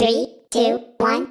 Three, two, one,